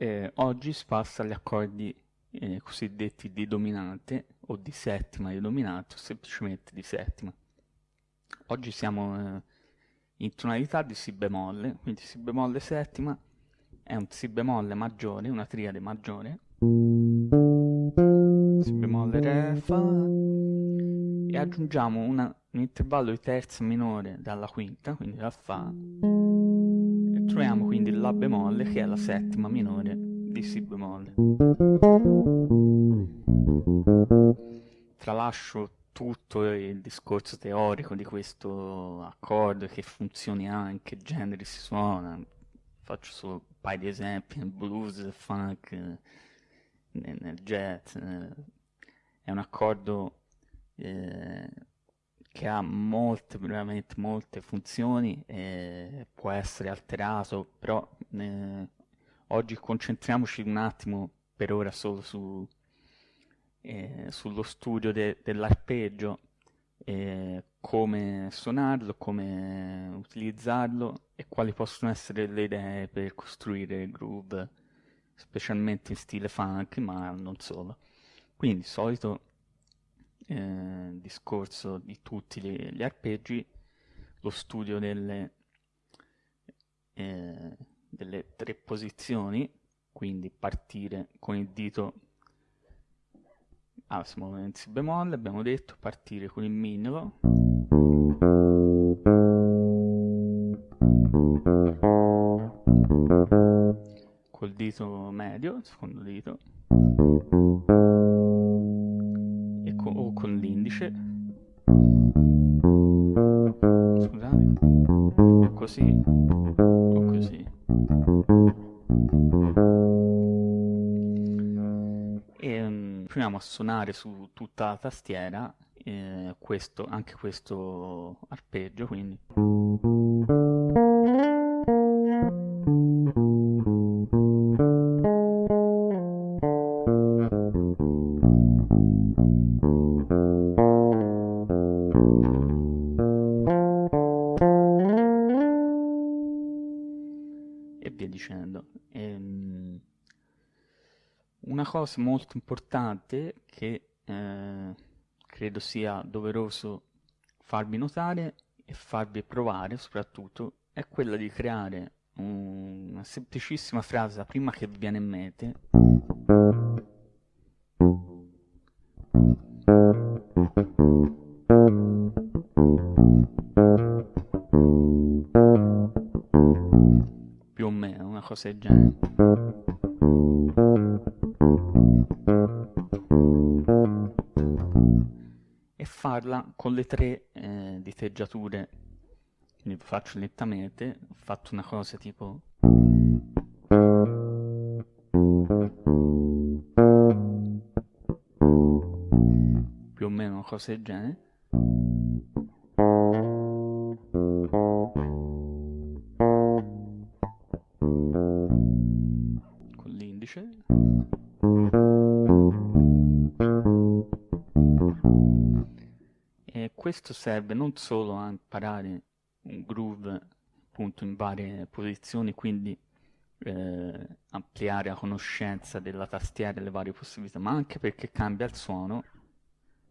Eh, oggi si passa agli accordi eh, cosiddetti di dominante o di settima di dominante o semplicemente di settima. Oggi siamo eh, in tonalità di Si bemolle, quindi Si bemolle settima è un Si bemolle maggiore, una triade maggiore, Si bemolle Re, Fa e aggiungiamo una, un intervallo di terza minore dalla quinta, quindi da Fa, troviamo quindi La bemolle che è la settima minore di Si bemolle. Tralascio tutto il discorso teorico di questo accordo, che funzioni anche, generi si suona, faccio solo un paio di esempi, nel blues, nel funk, nel, nel jazz, è un accordo eh, che ha molte, veramente molte funzioni, eh, può essere alterato, però eh, oggi concentriamoci un attimo per ora solo su eh, sullo studio de dell'arpeggio, eh, come suonarlo, come utilizzarlo e quali possono essere le idee per costruire groove, specialmente in stile funk, ma non solo. Quindi, solito eh, discorso di tutti gli, gli, arpeggi, lo studio delle, eh, delle tre posizioni, quindi partire con il dito Ah, siamo in Si bemolle, abbiamo detto, partire con il mignolo. Col dito medio, secondo dito. Con l'indice. Scusate. Così. O così. proviamo a suonare su tutta la tastiera eh, questo, anche questo arpeggio, quindi. E via dicendo. Ehm, una cosa molto importante che eh, credo sia doveroso farvi notare e farvi provare soprattutto è quella di creare una semplicissima frase prima che vi viene in mente cosa del genere. E farla con le tre eh, diteggiature. Quindi faccio lentamente ho fatto una cosa tipo più o meno una cosa del genere l'indice e questo serve non solo a imparare un groove appunto in varie posizioni, quindi eh, ampliare la conoscenza della tastiera e le varie possibilità, ma anche perché cambia il suono,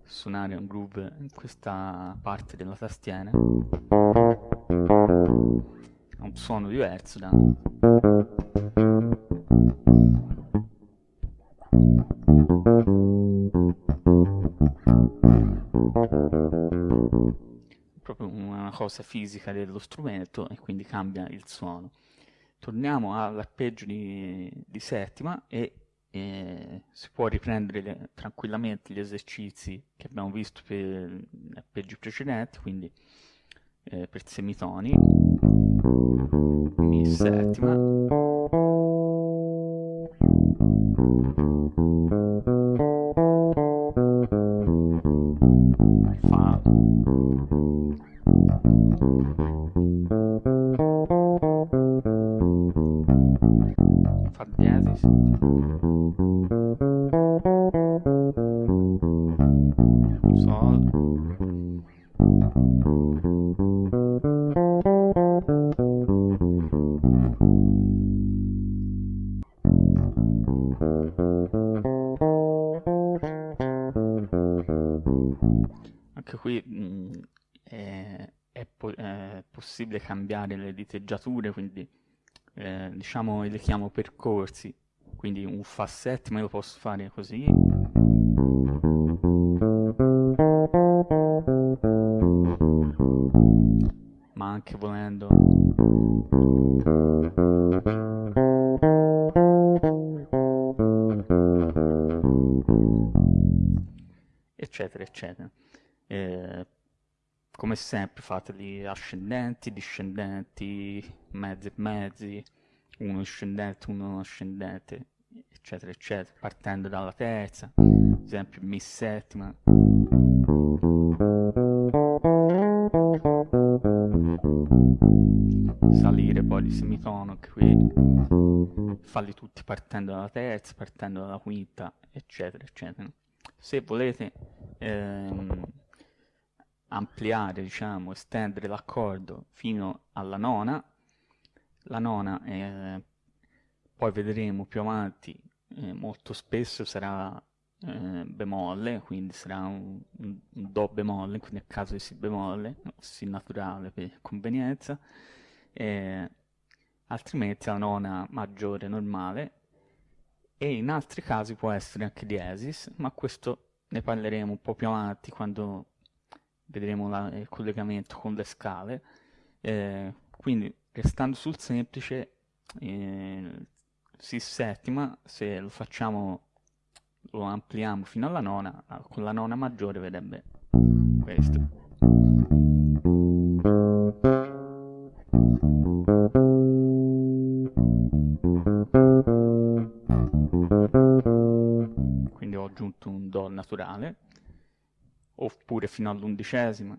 suonare un groove in questa parte della tastiera ha un suono diverso da proprio una cosa fisica dello strumento e quindi cambia il suono. Torniamo all'arpeggio di, di, settima e eh, si può riprendere le, tranquillamente gli esercizi che abbiamo visto per gli arpeggi precedenti, quindi eh, per semitoni, Mi settima, possibile cambiare le diteggiature, quindi eh, diciamo le chiamo percorsi, quindi un fa settima io lo posso fare così. Ma anche volendo. Eccetera eccetera. Eh, come sempre fateli ascendenti, discendenti, mezzi e mezzi, uno discendente, uno ascendente, eccetera, eccetera, partendo dalla terza, ad esempio mi settima. Salire poi di semitono qui, farli tutti partendo dalla terza, partendo dalla quinta, eccetera, eccetera. Se volete ehm, ampliare, diciamo, estendere l'accordo fino alla nona. La nona, eh, poi vedremo più avanti, eh, molto spesso sarà eh, bemolle, quindi sarà un, un, do bemolle, quindi a caso di si bemolle, si naturale per convenienza, altrimenti la nona maggiore normale, e in altri casi può essere anche diesis, ma questo ne parleremo un po' più avanti quando vedremo la, il collegamento con le scale. Eh, quindi restando sul semplice eh, si settima se lo facciamo lo ampliamo fino alla nona con la nona maggiore vedrebbe questo quindi ho aggiunto un do naturale oppure fino all'undicesima.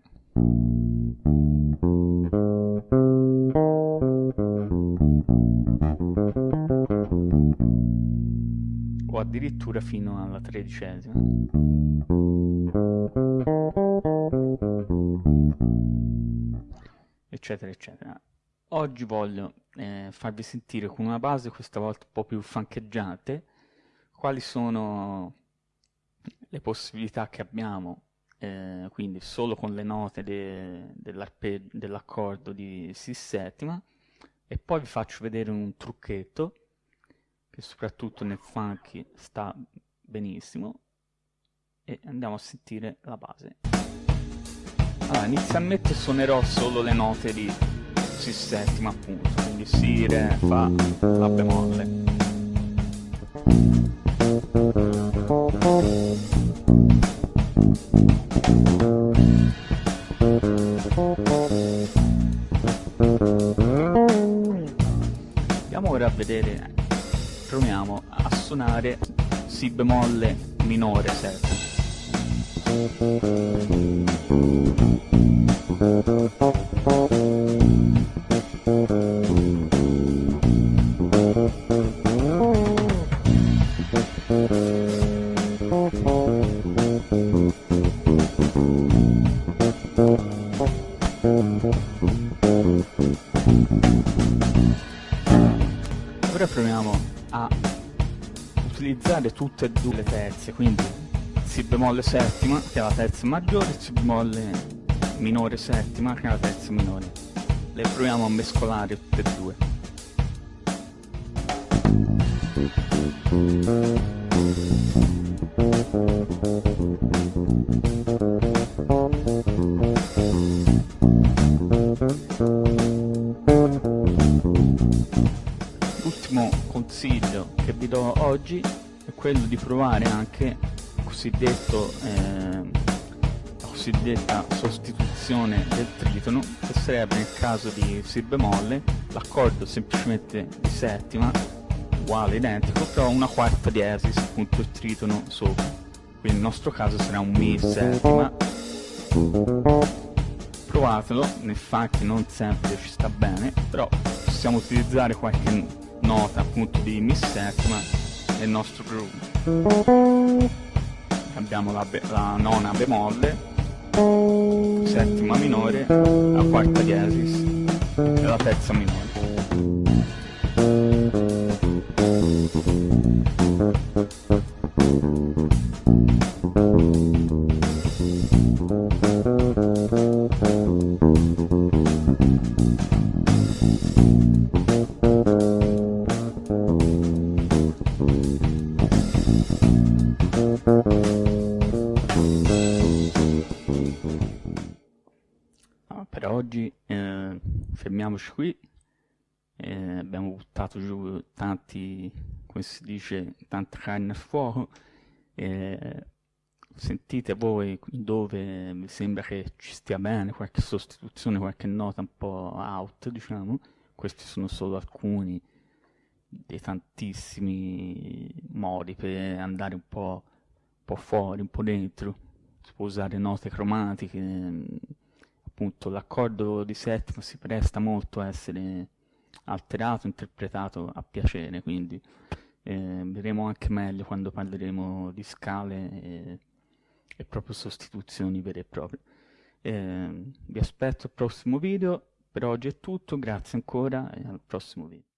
O addirittura fino alla tredicesima. Eccetera, eccetera. Oggi voglio eh, farvi sentire con una base questa volta un po' più fancheggiante quali sono le possibilità che abbiamo eh, quindi solo con le note de, dell'accordo di Si settima e poi vi faccio vedere un trucchetto che soprattutto nel funky sta benissimo. E andiamo a sentire la base. Allora inizialmente suonerò solo le note di Si settima appunto. Quindi Si, Re, Fa, La bemolle Si bemolle utilizzare tutte e due le terze, quindi Si bemolle settima, che è la terza maggiore, Si bemolle minore settima, che è la terza minore. Le proviamo a mescolare tutte e due. L'ultimo oggi è quello di provare anche cosiddetto, eh, la cosiddetta sostituzione del tritono, che sarebbe nel caso di Si bemolle, l'accordo semplicemente di settima, uguale, identico, però una quarta diesis, appunto il tritono sopra. Quindi nel nostro caso sarà un Mi settima. Provatelo, nel funky non sempre ci sta bene, però possiamo utilizzare qualche nota appunto di Mi settima nel nostro groove. Abbiamo la, la nona bemolle, settima minore, la quarta diesis e la terza minore. Come si dice, tanta carne al fuoco. Eh, sentite voi dove vi sembra che ci stia bene, qualche sostituzione, qualche nota un po' out, diciamo. Questi sono solo alcuni dei tantissimi modi per andare un po', un po' fuori, un po' dentro. Si può usare note cromatiche, appunto l'accordo di settima si presta molto a essere alterato, interpretato a piacere, quindi eh, vedremo anche meglio quando parleremo di scale e, e proprio sostituzioni vere e proprie. Eh, vi aspetto al prossimo video, per oggi è tutto, grazie ancora e al prossimo video.